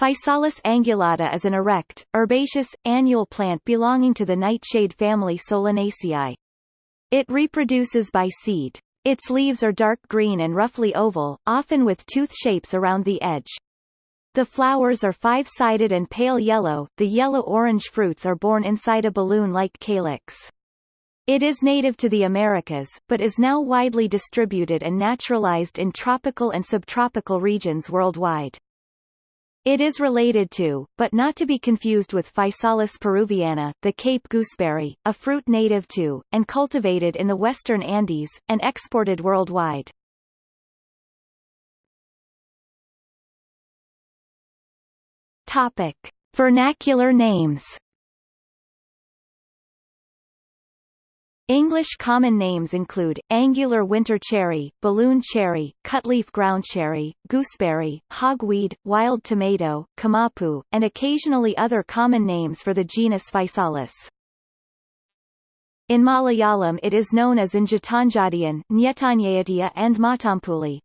Physalis angulata is an erect, herbaceous, annual plant belonging to the nightshade family Solanaceae. It reproduces by seed. Its leaves are dark green and roughly oval, often with tooth shapes around the edge. The flowers are five-sided and pale yellow, the yellow-orange fruits are borne inside a balloon-like calyx. It is native to the Americas, but is now widely distributed and naturalized in tropical and subtropical regions worldwide. It is related to, but not to be confused with Physalis peruviana, the Cape gooseberry, a fruit native to, and cultivated in the western Andes, and exported worldwide. Topic. Vernacular names English common names include, angular winter cherry, balloon cherry, cutleaf ground cherry, gooseberry, hogweed, wild tomato, camapu, and occasionally other common names for the genus Physalis. In Malayalam it is known as Injatanjadian, Nyetanyatia and Matampuli.